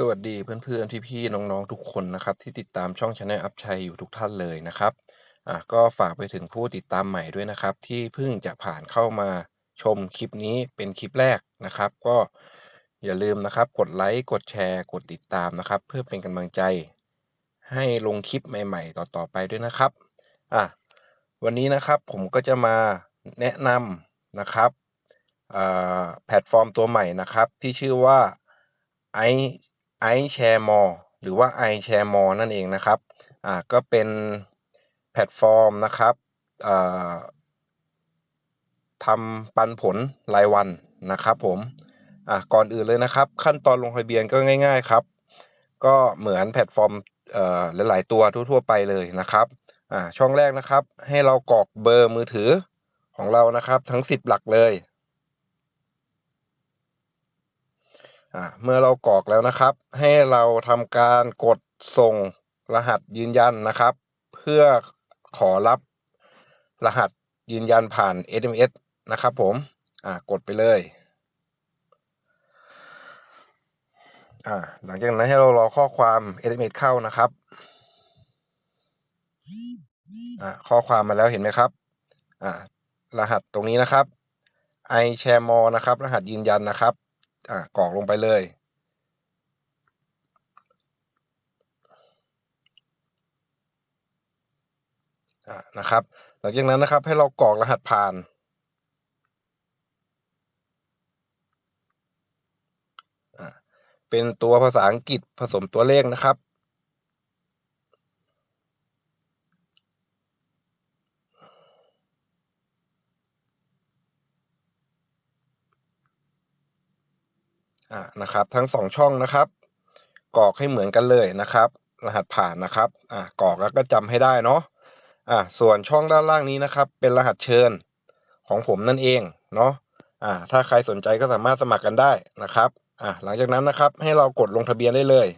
สวัสดีเพื่อนๆ พี่ๆ น้องๆ ทุกคนนะครับ ที่ติดตามช่อง Channel อัพชัยอยู่ทุกท่านเลยนะครับอะก็ฝากไปถึงผู้ติดตามใหม่ด้วยนะครับ ที่เพิ่งจะผ่านเข้ามาชมคลิปนี้เป็นคลิปแรกนะครับ ก็อย่าลืมนะครับ กดไลค์กดแชร์กดติดตามนะครับ เพื่อเป็นกำลังใจ ให้ลงคลิปใหม่ ๆ ต่อๆไปด้วยนะครับอะวันนี้นะครับผมก็จะมาแนะนำนะครับอ่าแพลตฟอร์มตัวใหม่นะครับ ที่ชื่อว่า i iShareMore หรือว่า iShareMore นั่นเองนะครับอ่าก็เป็นแพลตฟอร์มนะครับอ่าทำปันผลรายวันนะครับผมอะก่อนอื่นเลยนะครับ ขั้นตอนลงทะเบียนก็ง่าย ๆครับ ก็เหมือนแพลตฟอร์มเอ่อหลาย ๆ ตัวทั่ว ๆ ไปเลยนะครับอ่าช่องแรกนะครับ ให้เรากรอกเบอร์มือถือของเรานะครับ ทั้ง 10 หลักเลย อ่าเมื่อเรากรอกแล้วนะครับ ให้เราทำการกดส่งรหัสยืนยันนะครับ เพื่อขอรับรหัสยืนยันผ่าน SMS นะครับผมอ่ากดไปเลยอ่าหลังจากนั้นให้เรารอข้อความ SMS เข้านะครับอ่าข้อความมาแล้วเห็นไหมครับอ่ารหัสตรงนี้นะครับ i share more นะครับ รหัสยืนยันนะครับ อะกรอกลงไปเลยอ่านะครับ หลังจากนั้นนะครับให้เรากรอกรหัสผ่านอะเป็นตัวภาษาอังกฤษผสมตัวเลขนะครับ อ่านะครับทั้งสองช่องนะครับกรอกให้เหมือนกันเลยนะครับ รหัสผ่านนะครับอ่ากรอกแล้วก็จำให้ได้เนาะอ่าส่วนช่องด้านล่างนี้นะครับ เป็นรหัสเชิญของผมนั่นเองเนาะอ่าถ้าใครสนใจก็สามารถสมัครกันได้นะครับอ่าหลังจากนั้นนะครับให้เรากดลงทะเบียนได้เลย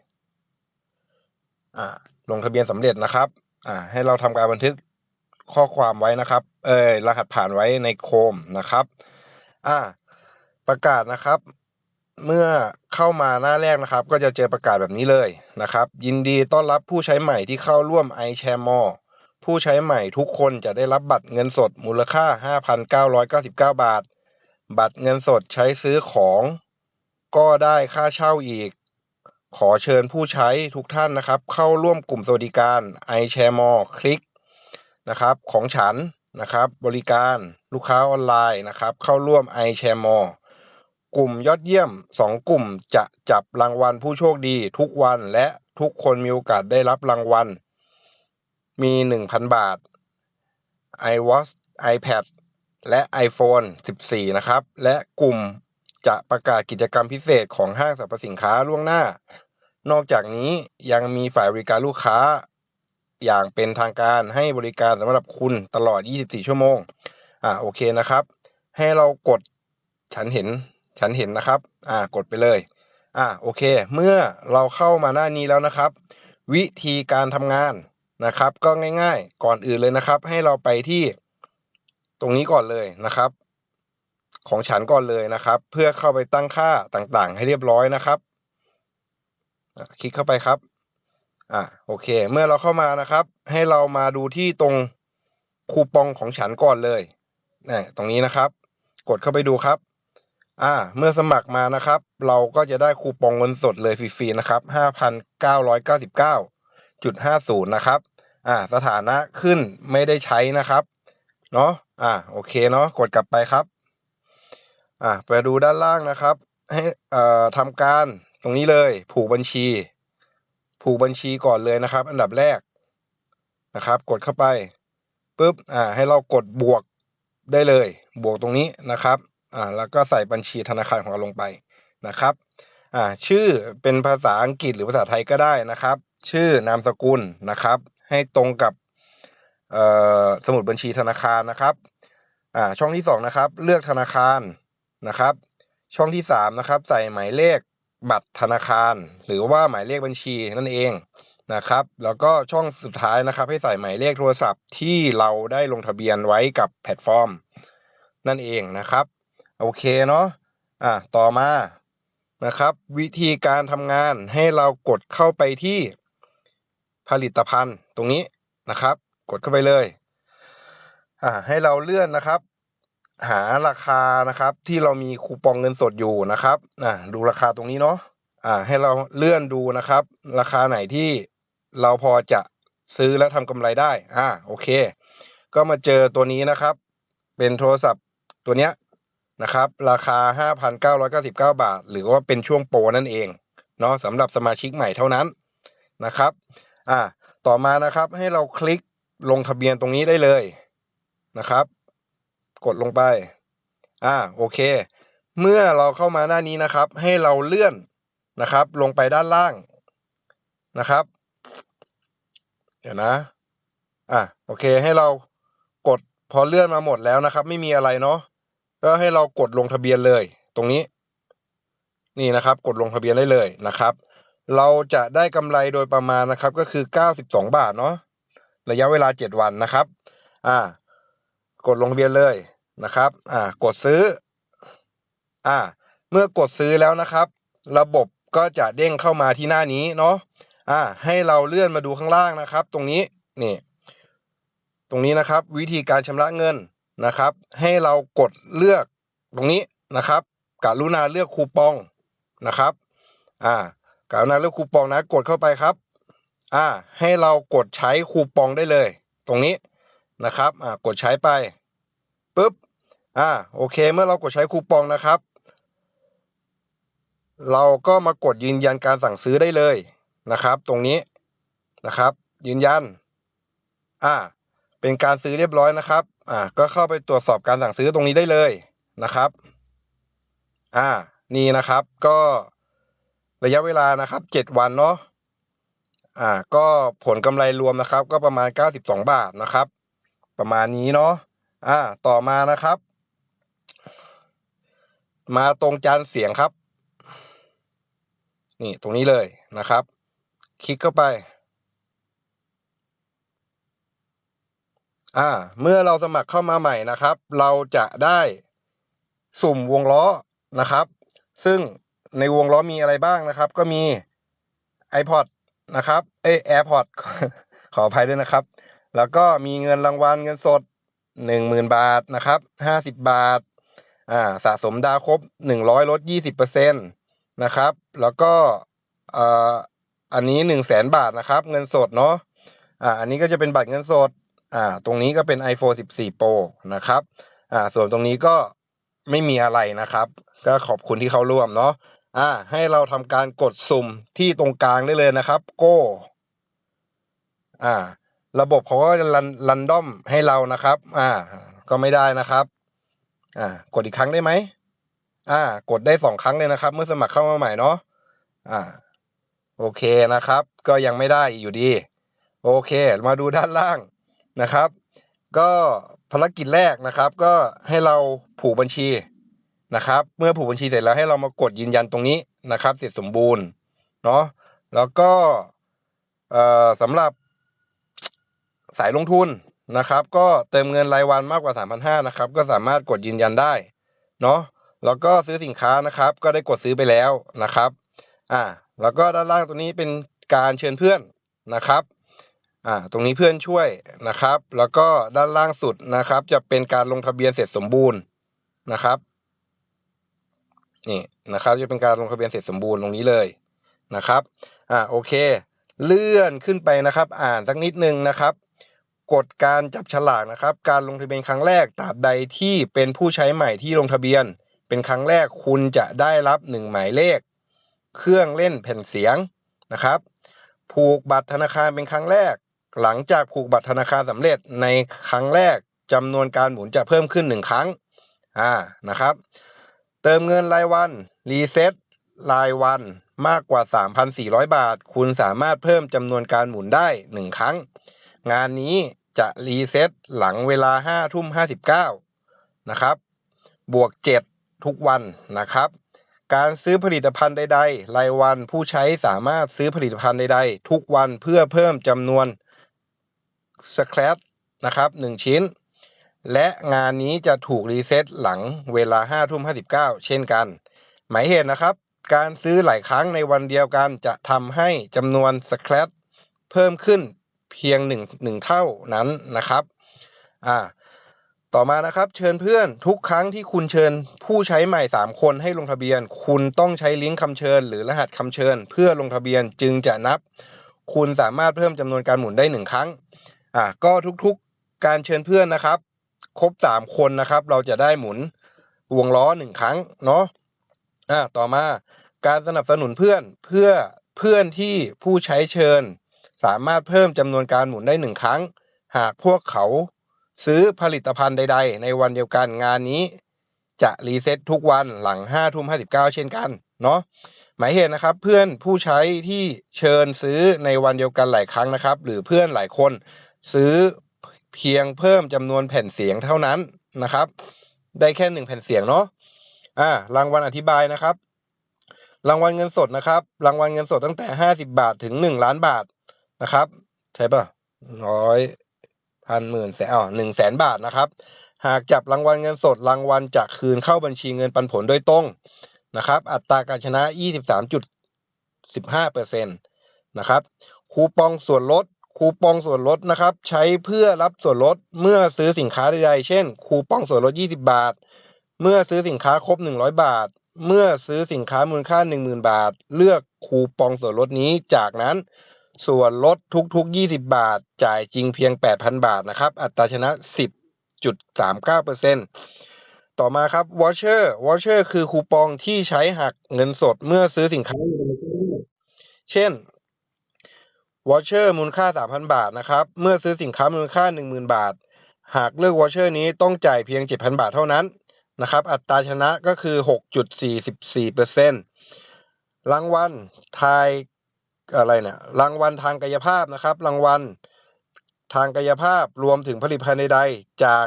อ่าลงทะเบียนสำเร็จนะครับอ่าให้เราทำการบันทึกข้อความไว้นะครับ เออรหัสผ่านไว้ในโคมนะครับ อ่า ประกาศนะครับ เมื่อเข้ามาหน้าแรกนะครับ ก็จะเจอประกาศแบบนี้เลยนะครับ ยินดีต้อนรับผู้ใช้ใหม่ที่เข้าร่วม i s h a r e m o r e ผู้ใช้ใหม่ทุกคนจะได้รับบัตรเงินสดมูลค่า 5,999 บาท บัตรเงินสดใช้ซื้อของ ก็ได้ค่าเช่าอีก ขอเชิญผู้ใช้ทุกท่านนะครับ เข้าร่วมกลุ่มสวัสดิการ i s h a r e m o r e คลิกนะครับของฉันนะครับ บริการลูกค้าออนไลน์นะครับ เข้าร่วม i s h a r e m o r e กลุ่มยอดเยี่ยมสองกลุ่มจะจับรางวัลผู้โชคดีทุกวันและทุกคนมีโอกาสได้รับรางวัล มีหนึ่งพันบาท iWatch iPad และ iPhone 14 นะครับ และกลุ่มจะประกาศกิจกรรมพิเศษของห้างสรรพสินค้าล่วงหน้า นอกจากนี้ยังมีฝ่ายบริการลูกค้า อย่างเป็นทางการให้บริการสำหรับคุณตลอด 24 ชั่วโมง อ่าโอเคนะครับ ให้เรากดฉันเห็น ฉันเห็นนะครับ อ่า กดไปเลย อ่า โอเค เมื่อเราเข้ามาหน้านี้แล้วนะครับ วิธีการทำงานนะครับ ก็ง่ายๆ ก่อนอื่นเลยนะครับ ให้เราไปที่ตรงนี้ก่อนเลยนะครับ ของฉันก่อนเลยนะครับ เพื่อเข้าไปตั้งค่าต่างๆ ให้เรียบร้อยนะครับคลิกเข้าไปครับ อ่า โอเค เมื่อเราเข้ามานะครับ ให้เรามาดูที่ตรงคูปองของฉันก่อนเลยนี่ตรงนี้นะครับ กดเข้าไปดูครับ อ่าเมื่อสมัครมานะครับ เราก็จะได้คูปองเงินสดเลยฟรีๆนะครับห้าพันเก้าร้อยเก้าสิบเก้าจุดห้าศูนย์นะครับอ่าสถานะขึ้นไม่ได้ใช้นะครับเนาะอ่าโอเคเนาะกดกลับไปครับอ่าไปดูด้านล่างนะครับ ให้เอ่อทำการตรงนี้เลยผูกบัญชี ผูกบัญชีก่อนเลยนะครับ อันดับแรกนะครับ กดเข้าไปปุ๊บอ่าให้เรากดบวกได้เลย บวกตรงนี้นะครับ อ่าแล้วก็ใส่บัญชีธนาคารของเราลงไปนะครับอ่าชื่อเป็นภาษาอังกฤษหรือภาษาไทยก็ได้นะครับ ชื่อนามสกุลนะครับ ให้ตรงกับเอ่อสมุดบัญชีธนาคารนะครับอ่าช่องที่สองนะครับเลือกธนาคารนะครับ ช่องที่สามนะครับใส่หมายเลขบัตรธนาคาร หรือว่าหมายเลขบัญชีนั่นเองนะครับ แล้วก็ช่องสุดท้ายนะครับ ให้ใส่หมายเลขโทรศัพท์ที่เราได้ลงทะเบียนไว้กับแพลตฟอร์ม นั่นเองนะครับ โอเคเนาะอะต่อมานะครับ วิธีการทำงานให้เรากดเข้าไปที่ผลิตภัณฑ์ตรงนี้นะครับ กดเข้าไปเลยอ่าให้เราเลื่อนนะครับ หาราคานะครับที่เรามีคูปองเงินสดอยู่นะครับอ่าดูราคาตรงนี้เนาะอ่าให้เราเลื่อนดูนะครับ ราคาไหนที่เราพอจะซื้อและทำกำไรได้อ่าโอเค ก็มาเจอตัวนี้นะครับ เป็นโทรศัพท์ตัวเนี้ย นะครับ ราคา 5,999 บาท หรือว่าเป็นช่วงโปรนั่นเองเนาะสำหรับสมาชิกใหม่เท่านั้นนะครับ อ่า ต่อมานะครับให้เราคลิกลงทะเบียนตรงนี้ได้เลยนะครับ กดลงไป อ่า โอเค เมื่อเราเข้ามาหน้านี้นะครับ ให้เราเลื่อนนะครับ ลงไปด้านล่างนะครับ เดี๋ยวนะ อะ โอเค ให้เรากดพอเลื่อนมาหมดแล้วนะครับ ไม่มีอะไรเนาะ ก็ให้เรากดลงทะเบียนเลย ตรงนี้ นี่นะครับ กดลงทะเบียนได้เลยนะครับ เราจะได้กำไรโดยประมาณนะครับ ก็คือ 92 บาทเนาะระยะเวลา 7 วันนะครับ อ่า กดลงทะเบียนเลยนะครับ อ่า กดซื้อ อ่า เมื่อกดซื้อแล้วนะครับ ระบบก็จะเด้งเข้ามาที่หน้านี้เนาะ อ่า ให้เราเลื่อนมาดูข้างล่างนะครับ ตรงนี้ นี่ ตรงนี้นะครับ วิธีการชำระเงิน นะครับ ให้เรากดเลือกตรงนี้นะครับกรุณาเลือกคูปองนะครับอ่ากรุณาเลือกคูปองนะกดเข้าไปครับอ่าให้เรากดใช้คูปองได้เลย ตรงนี้นะครับอ่ากดใช้ไปปุ๊บอ่าโอเค เมื่อเรากดใช้คูปองนะครับ เราก็มากดยืนยันการสั่งซื้อได้เลยนะครับ ตรงนี้นะครับ ยืนยันอ่าเป็นการซื้อเรียบร้อยนะครับ อ่าก็เข้าไปตรวจสอบการสั่งซื้อตรงนี้ได้เลยนะครับ อ่า นี่นะครับ ก็ระยะเวลานะครับเจ็ดวันเนาะอ่า ก็ผลกำไรรวมนะครับ ก็ประมาณเก้าสิบสองบาทนะครับ ประมาณนี้เนาะอ่า ต่อมานะครับ มาตรงจานเสียงครับ นี่ตรงนี้เลยนะครับ คลิกเข้าไป อ่า เมื่อเราสมัครเข้ามาใหม่นะครับ เราจะได้สุ่มวงล้อนะครับ ซึ่งในวงล้อมีอะไรบ้างนะครับ ก็มี iPod นะครับ เอ้ AirPod ขออภัยด้วยนะครับ แล้วก็มีเงินรางวัลเงินสดหนึ่งหมื่นบาทนะครับห้าสิบบาท อ่า สะสมดาวครบหนึ่งร้อยลดยี่สิบเปอร์เซ็นตนะครับ แล้วก็อ่าอันนี้หนึ่งแสนบาทนะครับ เงินสดเนาะ อ่า อันนี้ก็จะเป็นบัตรเงินสด อ่าตรงนี้ก็เป็น iPhone 14 Pro นะครับอ่าส่วนตรงนี้ก็ไม่มีอะไรนะครับ ก็ขอบคุณที่เขาร่วมเนาะอ่าให้เราทำการกดสุ่มที่ตรงกลางได้เลยนะครับ Go อ่า ระบบเขาก็จะรันรันดอมให้เรานะครับ อ่า ก็ไม่ได้นะครับ อ่า กดอีกครั้งได้ไหมอ่า กดได้สองครั้งเลยนะครับ เมื่อสมัครเข้ามาใหม่เนาะอ่า โอเคนะครับ ก็ยังไม่ได้อยู่ดี โอเค มาดูด้านล่าง นะครับ ก็ภารกิจแรกนะครับ ก็ให้เราผูกบัญชีนะครับ เมื่อผูกบัญชีเสร็จแล้วให้เรามากดยืนยันตรงนี้นะครับ เสร็จสมบูรณ์เนาะแล้วก็สำหรับสายลงทุนนะครับ ก็เติมเงินรายวันมากกว่า 3,500นะครับ ก็สามารถกดยืนยันได้เนาะแล้วก็ซื้อสินค้านะครับ ก็ได้กดซื้อไปแล้วนะครับ อ่า แล้วก็ด้านล่างตัวนี้เป็นการเชิญเพื่อนนะครับ อ่าตรงนี้เพื่อนช่วยนะครับ แล้วก็ด้านล่างสุดนะครับ จะเป็นการลงทะเบียนเสร็จสมบูรณ์นะครับนี่นะครับจะเป็นการลงทะเบียนเสร็จสมบูรณ์ตรงนี้เลยนะครับอ่าโอเค เลื่อนขึ้นไปนะครับ อ่านสักนิดนึงนะครับกฎการจับฉลากนะครับ การลงทะเบียนครั้งแรกตราบใดที่เป็นผู้ใช้ใหม่ที่ลงทะเบียน เป็นครั้งแรกคุณจะได้รับหนึ่งหมายเลข เครื่องเล่นแผ่นเสียงนะครับ ผูกบัตรธนาคารเป็นครั้งแรก หลังจากผูกบัตรธนาคารสำเร็จในครั้งแรกจำนวนการหมุนจะเพิ่มขึ้นหนึ่งครั้งอ่านะครับ เติมเงินรายวันรีเซ็ตรายวันมากกว่า 3,400 บาท คุณสามารถเพิ่มจำนวนการหมุนได้ 1 ครั้ง งานนี้จะรีเซ็ตหลังเวลา5ทุ่ม59นะครับ บวก 7 ทุกวันนะครับ การซื้อผลิตภัณฑ์ใด ๆ รายวันผู้ใช้สามารถซื้อผลิตภัณฑ์ใด ๆ ทุกวันเพื่อเพิ่มจำนวน scratch นะครับ1ชิ้น และงานนี้จะถูกรีเซ็ตหลังเวลา5ทุ่ม59 เช่นกัน หมายเหตุนะครับ การซื้อหลายครั้งในวันเดียวกันจะทำให้จำนวนสแครตเพิ่มขึ้นเพียงหนึ่งหนึ่งเท่านั้นนะครับอ่าต่อมานะครับเชิญเพื่อนทุกครั้งที่คุณเชิญผู้ใช้ใหม่ 3 คนให้ลงทะเบียน คุณต้องใช้ลิงก์คำเชิญ หรือรหัสคำเชิญ เพื่อลงทะเบียนจึงจะนับ คุณสามารถเพิ่มจำนวนการหมุนได้หนึ่งครั้ง อ่าก็ทุกๆการเชิญเพื่อนนะครับ ครบ 3 คนนะครับ เราจะได้หมุนวงล้อหนึ่งครั้งเนาะอ่าต่อมาการสนับสนุนเพื่อนเพื่อเพื่อนที่ผู้ใช้เชิญ สามารถเพิ่มจำนวนการหมุนได้หนึ่งครั้ง หากพวกเขาซื้อผลิตภัณฑ์ใด ๆ ในวันเดียวกันงานนี้ จะรีเซ็ตทุกวันหลัง5ทุ่ม59 เช่นกันเนาะหมายเหตุนะครับเพื่อนผู้ใช้ที่เชิญซื้อในวันเดียวกันหลายครั้งนะครับ หรือเพื่อนหลายคน ซื้อเพียงเพิ่มจำนวนแผ่นเสียงเท่านั้นนะครับ ได้แค่หนึ่งแผ่นเสียงเนาะอ่ารางวัลอธิบายนะครับ รางวัลเงินสดนะครับ รางวัลเงินสดตั้งแต่ห้าสิบาทถึงหนึ่งล้านบาทนะครับ ใช่ปะร้อยพันหมื่นแสนอ๋อหนึ่งแสนบาทนะครับ หากจับรางวัลเงินสดรางวัลจะคืนเข้าบัญชีเงินปันผลโดยตรงนะครับ อัตราการชนะยี่สิบสามจุดสิบห้าเปอร์เซ็นตนะครับ คูปองส่วนลด คูปองส่วนลดนะครับ ใช้เพื่อรับส่วนลดเมื่อซื้อสินค้าใดๆ เช่น คูปองส่วนลด 20 บาท เมื่อซื้อสินค้าครบ 100 บาท เมื่อซื้อสินค้ามูลค่า 10,000 บาท เลือกคูปองส่วนลดนี้จากนั้น ส่วนลดทุกๆ 20 บาท จ่ายจริงเพียง 8,000 บาทนะครับ อัตราชนะ 10.39%ต่อมาครับ voucher voucher คือคูปองที่ใช้หักเงินสดเมื่อซื้อสินค้า เช่น voucher มูลค่า 3,000 บาทนะครับ เมื่อซื้อสินค้ามูลค่า 10,000 บาท หากเลือก voucher นี้ต้องจ่ายเพียง 7,000 บาทเท่านั้นนะครับ อัตราชนะก็คือ 6.44%รางวัลทายอะไรเนี่ยรางวัลทางกายภาพนะครับ รางวัลทางกายภาพรวมถึงผลิตภัณฑ์ใดๆจาก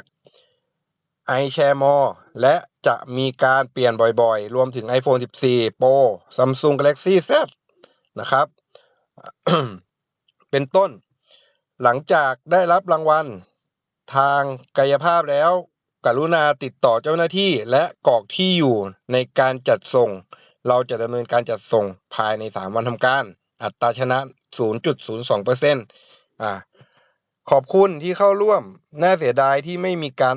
i s h a r e m o r e และจะมีการเปลี่ยนบ่อยๆ รวมถึง iPhone 14 Pro Samsung Galaxy Z นะครับ เป็นต้น หลังจากได้รับรางวัล ทางกายภาพแล้ว กรุณาติดต่อเจ้าหน้าที่และกรอกที่อยู่ในการจัดส่ง เราจะดำเนินการจัดส่งภายใน 3 วันทำการ อัตราชนะ 0.02%อ่าขอบคุณที่เข้าร่วม น่าเสียดายที่ไม่มีการ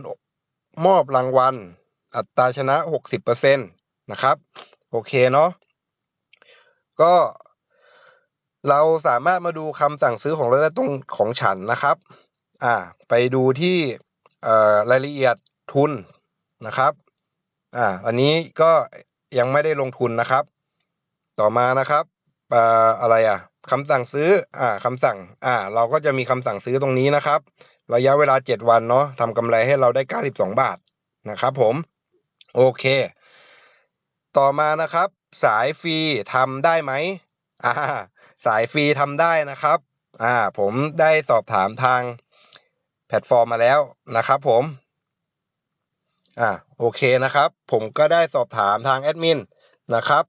มอบรางวัล อัตราชนะ 60%นะครับ โอเคเนาะ ก็ เราสามารถมาดูคำสั่งซื้อของเราได้ตรงของฉันนะครับอ่าไปดูที่รายละเอียดทุนนะครับอ่าอันนี้ก็ยังไม่ได้ลงทุนนะครับ ต่อมานะครับอ่าอะไรอะคำสั่งซื้ออ่าคำสั่งอ่าเราก็จะมีคำสั่งซื้อตรงนี้นะครับ ระยะเวลา 7 วันเนาะทำกำไรให้เราได้ 92 บาทนะครับผมโอเค ต่อมานะครับ สายฟรีทำได้ไหม อ่าสายฟรีทำได้นะครับอ่าผมได้สอบถามทางแพลตฟอร์มมาแล้วนะครับผมอ่าโอเคนะครับ ผมก็ได้สอบถามทางแอดมินนะครับ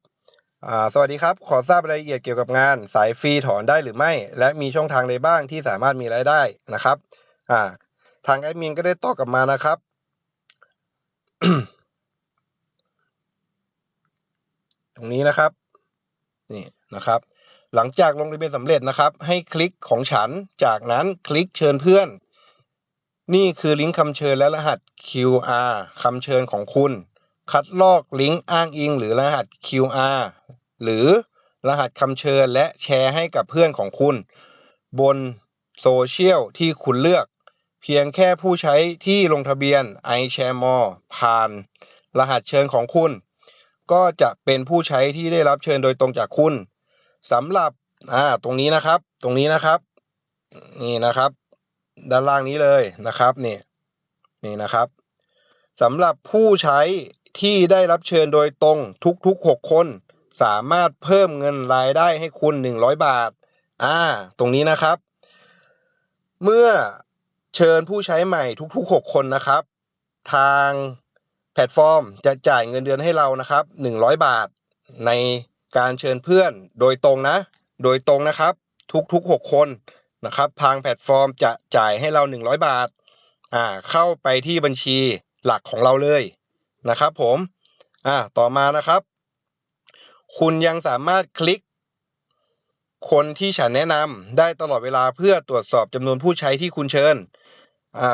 อ่าสวัสดีครับ ขอทราบรายละเอียดเกี่ยวกับงาน สายฟรีถอนได้หรือไม่ และมีช่องทางใดบ้างที่สามารถมีรายได้นะครับอ่าทางแอดมินก็ได้ตอบกลับมานะครับตรงนี้นะครับ นี่นะครับ หลังจากลงทะเบียนสำเร็จนะครับ ให้คลิกของฉันจากนั้นคลิกเชิญเพื่อน นี่คือลิงก์คำเชิญและรหัส QR คำเชิญของคุณ คัดลอกลิงก์อ้างอิง หรือรหัส QR หรือรหัสคำเชิญและแชร์ให้กับเพื่อนของคุณ บนโซเชียลที่คุณเลือก เพียงแค่ผู้ใช้ที่ลงทะเบียน iShareMore ผ่าน รหัสเชิญของคุณ ก็จะเป็นผู้ใช้ที่ได้รับเชิญโดยตรงจากคุณสำหรับอ่าตรงนี้นะครับ ตรงนี้นะครับ นี่นะครับ ด้านล่างนี้เลยนะครับนี่นี่นะครับสำหรับผู้ใช้ที่ได้รับเชิญโดยตรงทุกๆ 6 คน สามารถเพิ่มเงินรายได้ให้คุณ 100 บาทอ่าตรงนี้นะครับ เมื่อเชิญผู้ใช้ใหม่ทุกๆ 6 คนนะครับ ทาง แพลตฟอร์มจะจ่ายเงินเดือนให้เรานะครับ 100 บาท ในการเชิญเพื่อนโดยตรงนะ โดยตรงนะครับ ทุกๆ 6 คนนะครับ ทางแพลตฟอร์มจะจ่ายให้เรา 100 บาทอ่าเข้าไปที่บัญชีหลักของเราเลยนะครับ ผมอ่าต่อมานะครับ คุณยังสามารถคลิก คนที่ฉันแนะนำได้ตลอดเวลาเพื่อตรวจสอบจำนวนผู้ใช้ที่คุณเชิญอ่า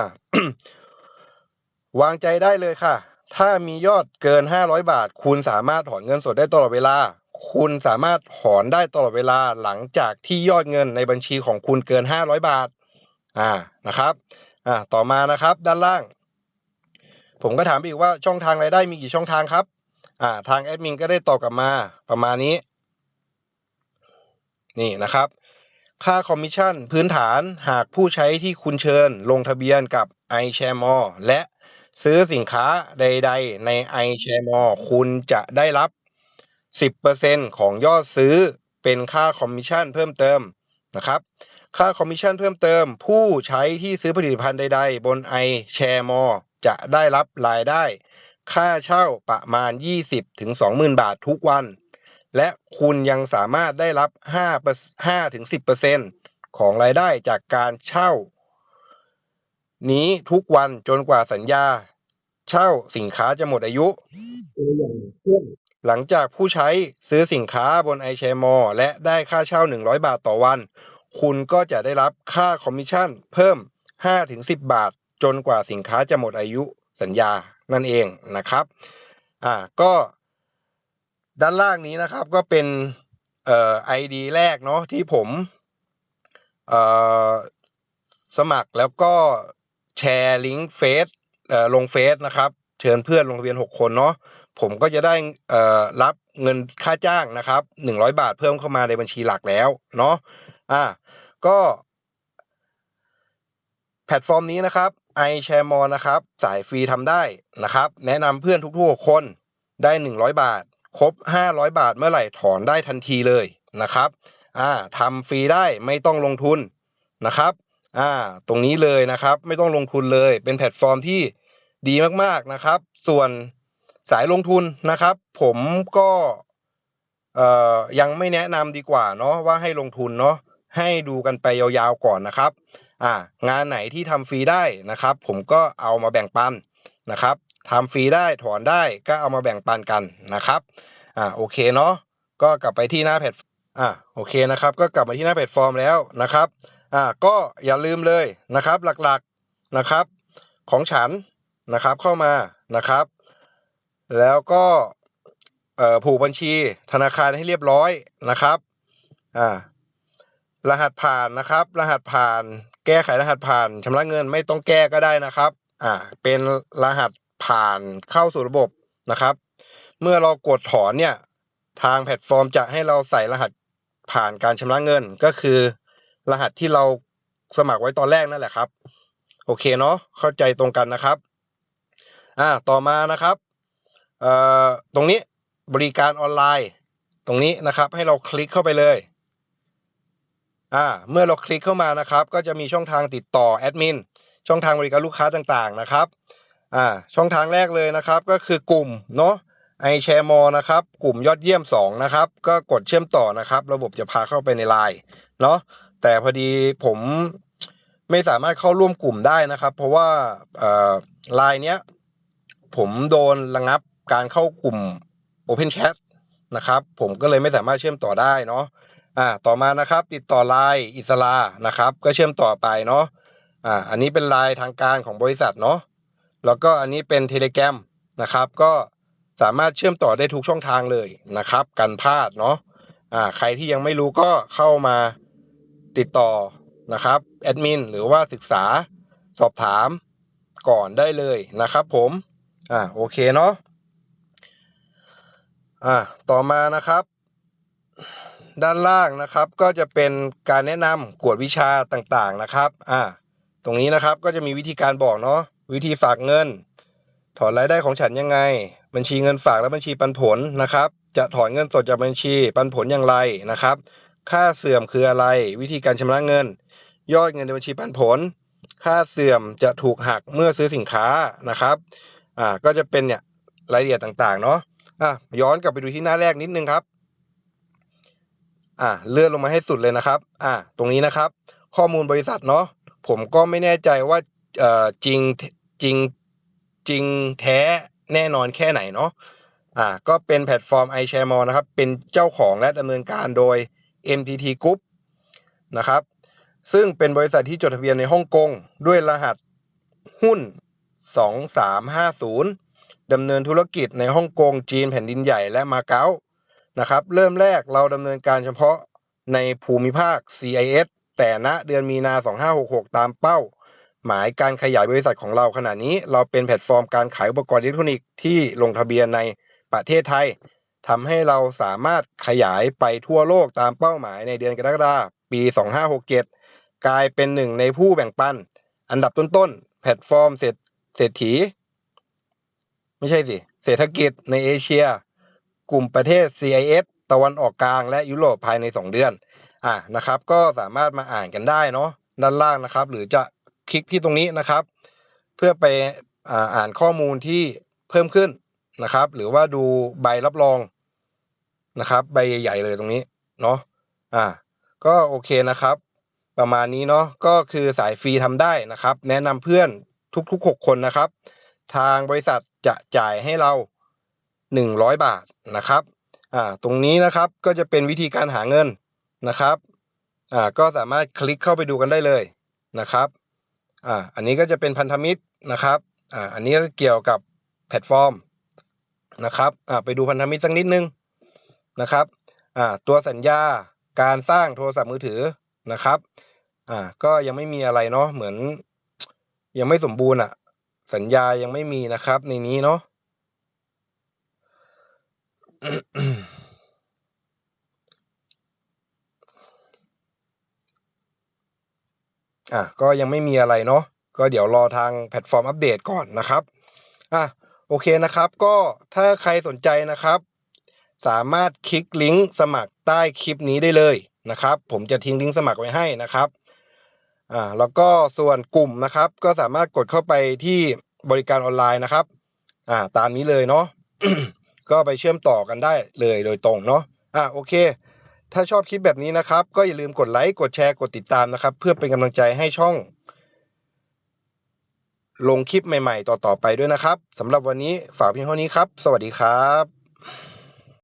วางใจได้เลยค่ะ ถ้ามียอดเกิน 500 บาท คุณสามารถถอนเงินสดได้ตลอดเวลา คุณสามารถถอนได้ตลอดเวลาหลังจากที่ยอดเงินในบัญชีของคุณเกิน 500 บาท อ่า นะครับ อ่า ต่อมานะครับ ด้านล่าง ผมก็ถามอีกว่าช่องทางรายได้มีกี่ช่องทางครับ อ่า ทางแอดมินก็ได้ตอบกลับมาประมาณนี้ นี่นะครับ ค่าคอมมิชชั่นพื้นฐานหากผู้ใช้ที่คุณเชิญ ลงทะเบียนกับ iShareMore และ ซื้อสินค้าใด ๆ ใน iShareMore คุณจะได้รับ 10%ของยอดซื้อเป็นค่าคอมมิชชั่นเพิ่มเติมนะครับ ค่าคอมมิชชั่นเพิ่มเติม ผู้ใช้ที่ซื้อผลิตภัณฑ์ใด ๆ บน iShareMore จะได้รับรายได้ ค่าเช่าประมาณ 20-20,000 บาททุกวัน และคุณยังสามารถได้รับ 5-10%ของรายได้จากการเช่านี้ทุกวันจนกว่าสัญญา เช่าสินค้าจะหมดอายุ หลังจากผู้ใช้ซื้อสินค้าบน iShareMore และได้ค่าเช่า 100 บาทต่อวัน คุณก็จะได้รับค่าคอมมิชชั่น เพิ่ม 5-10 บาท จนกว่าสินค้าจะหมดอายุสัญญานั่นเองนะครับ อ่าก็ด้านล่างนี้นะครับก็เป็นเอ่อ ID แรกเนาะที่ผมเอ่อสมัครแล้วก็แชร์ลิงก์เฟซ ลงเฟซนะครับ เชิญเพื่อนลงทะเบียน 6 คนเนาะผมก็จะได้รับเงินค่าจ้างนะครับ100 บาทเพิ่มเข้ามาในบัญชีหลักแล้วเนาะอ่าก็แพลตฟอร์มนี้นะครับ iShareMore นะครับ สายฟรีทำได้นะครับ แนะนำเพื่อนทุกๆคนได้ 100 บาท ครบ 500 บาทเมื่อไหร่ถอนได้ทันทีเลยนะครับอ่าทำฟรีได้ไม่ต้องลงทุนนะครับ อ่าตรงนี้เลยนะครับ ไม่ต้องลงทุนเลย เป็นแพลตฟอร์มที่ดีมากๆนะครับ ส่วนสายลงทุนนะครับ ผมก็เอ่อยังไม่แนะนำดีกว่าเนาะว่าให้ลงทุนเนาะให้ดูกันไปยาวๆก่อนนะครับอ่างานไหนที่ทำฟรีได้นะครับ ผมก็เอามาแบ่งปันนะครับทำฟรีได้ถอนได้ก็เอามาแบ่งปันกันนะครับอ่าโอเคเนาะก็กลับไปที่หน้าแพลตอ่าโอเคนะครับ ก็กลับมาที่หน้าแพลตฟอร์มแล้วนะครับ อ่าก็อย่าลืมเลยนะครับหลักๆนะครับของฉันนะครับเข้ามานะครับ แล้วก็ผูกบัญชีธนาคารให้เรียบร้อยนะครับอ่ารหัสผ่านนะครับ รหัสผ่าน แก้ไขรหัสผ่านชำระเงินไม่ต้องแก้ก็ได้นะครับอ่าเป็นรหัสผ่านเข้าสู่ระบบนะครับ เมื่อเรากดถอนเนี่ยทางแพลตฟอร์มจะให้เราใส่รหัสผ่านการชำระเงินก็คือ รหัสที่เราสมัครไว้ตอนแรกนั่นแหละครับ โอเคเนาะเข้าใจตรงกันนะครับอ่าต่อมานะครับเอ่อตรงนี้บริการออนไลน์ ตรงนี้นะครับให้เราคลิกเข้าไปเลยอ่าเมื่อเราคลิกเข้ามานะครับ ก็จะมีช่องทางติดต่อแอดมินช่องทางบริการลูกค้าต่างๆนะครับอ่าช่องทางแรกเลยนะครับ ก็คือกลุ่มเนาะไอแชร์มอนะครับ กลุ่มยอดเยี่ยม 2 นะครับ ก็กดเชื่อมต่อนะครับ ระบบจะพาเข้าไปในไลน์เนาะ แต่พอดีผมไม่สามารถเข้าร่วมกลุ่มได้นะครับ เพราะว่าไลน์เนี้ยผมโดนระงับการเข้ากลุ่ม Open Chat นะครับ ผมก็เลยไม่สามารถเชื่อมต่อได้เนาะอ่าต่อมานะครับ ติดต่อไลน์อิสลานะครับ ก็เชื่อมต่อไปเนาะอ่าอันนี้เป็นไลน์ทางการของบริษัทเนาะแล้วก็อันนี้เป็นเทเล gram นะครับ ก็สามารถเชื่อมต่อได้ทุกช่องทางเลยนะครับ กันพลาดเนาะอ่าใครที่ยังไม่รู้ก็เข้ามา ติดต่อนะครับแอดมินหรือว่าศึกษาสอบถามก่อนได้เลยนะครับผมอ่าโอเคเนาะอ่าต่อมานะครับ ด้านล่างนะครับก็จะเป็นการแนะนำกวดวิชาต่างๆนะครับอ่าตรงนี้นะครับก็จะมีวิธีการบอกเนาะวิธีฝากเงิน ถอนรายได้ของฉันยังไง บัญชีเงินฝากและบัญชีปันผลนะครับ จะถอนเงินสดจากบัญชีปันผลอย่างไรนะครับ ค่าเสื่อมคืออะไร วิธีการชำระเงิน ยอดเงินในบัญชีปันผล ค่าเสื่อมจะถูกหักเมื่อซื้อสินค้านะครับอ่าก็จะเป็นเนี่ยรายละเอียดต่างๆเนาะอะย้อนกลับไปดูที่หน้าแรกนิดนึงครับอ่าเลื่อนลงมาให้สุดเลยนะครับอ่าตรงนี้นะครับ ข้อมูลบริษัทเนาะผมก็ไม่แน่ใจว่าเอ่อจริงจริงจริงแท้แน่นอนแค่ไหนเนาะอ่าก็เป็นแพลตฟอร์ม iShareMore นะครับ เป็นเจ้าของและดำเนินการโดย MTT Group นะครับซึ่งเป็นบริษัทที่จดทะเบียนในฮ่องกงด้วยรหัสหุ้น 2350ดำเนินธุรกิจในฮ่องกงจีนแผ่นดินใหญ่และมาเก๊านะครับเริ่มแรกเราดำเนินการเฉพาะในภูมิภาค CIS แต่ณเดือนมีนา 2566 ตามเป้า หมายการขยายบริษัทของเราขณะนี้ เราเป็นแพลตฟอร์มการขายอุปกรณ์อิเล็กทรอนิกส์ที่ลงทะเบียนในประเทศไทย ทำให้เราสามารถขยายไปทั่วโลกตามเป้าหมายในเดือนกรกฎาคมปี 2567 กลายเป็นหนึ่งในผู้แบ่งปัน อันดับต้นๆ แพลตฟอร์มเศรษฐี ไม่ใช่สิ เศรษฐกิจในเอเชีย กลุ่มประเทศ CIS ตะวันออกกลางและยุโรปภายใน 2 เดือน อะนะครับ ก็สามารถมาอ่านกันได้เนาะด้านล่างนะครับ หรือจะคลิกที่ตรงนี้นะครับ เพื่อไปอ่านข้อมูลที่เพิ่มขึ้น นะครับ หรือว่าดูใบรับรองนะครับ ใบใหญ่ๆเลยตรงนี้เนาะอ่า ก็โอเคนะครับ ประมาณนี้เนาะก็คือสายฟรีทำได้นะครับ แนะนำเพื่อนทุกๆ 6 คนนะครับ ทางบริษัทจะจ่ายให้เรา 100 บาทนะครับอ่าตรงนี้นะครับก็จะเป็นวิธีการหาเงินนะครับอ่าก็สามารถคลิกเข้าไปดูกันได้เลยนะครับอ่าอันนี้ก็จะเป็นพันธมิตรนะครับอ่าอันนี้ก็เกี่ยวกับแพลตฟอร์ม นะครับอ่าไปดูพันธมิตรสักนิดนึงนะครับอ่าตัวสัญญาการสร้างโทรศัพท์มือถือนะครับอ่าก็ยังไม่มีอะไรเนาะเหมือน ยังไม่สมบูรณ์อะ สัญญายังไม่มีนะครับ ในนี้เนาะอะก็ยังไม่มีอะไรเนาะก็เดี๋ยวรอทางแพลตฟอร์มอัปเดตก่อนนะครับอะ โอเคนะครับ ก็ถ้าใครสนใจนะครับ สามารถคลิกลิงก์สมัครใต้คลิปนี้ได้เลยนะครับ ผมจะทิ้งลิงก์สมัครไว้ให้นะครับอ่าแล้วก็ส่วนกลุ่มนะครับ ก็สามารถกดเข้าไปที่บริการออนไลน์นะครับอ่าตามนี้เลยเนาะก็ไปเชื่อมต่อกันได้เลยโดยตรงเนาะอ่าโอเค ถ้าชอบคลิปแบบนี้นะครับ ก็อย่าลืมกดไลค์กดแชร์กดติดตามนะครับ เพื่อเป็นกำลังใจให้ช่อง ลงคลิปใหม่ ๆ ต่อๆไปด้วยนะครับสำหรับวันนี้ฝากเพียงเท่านี้ครับ สวัสดีครับ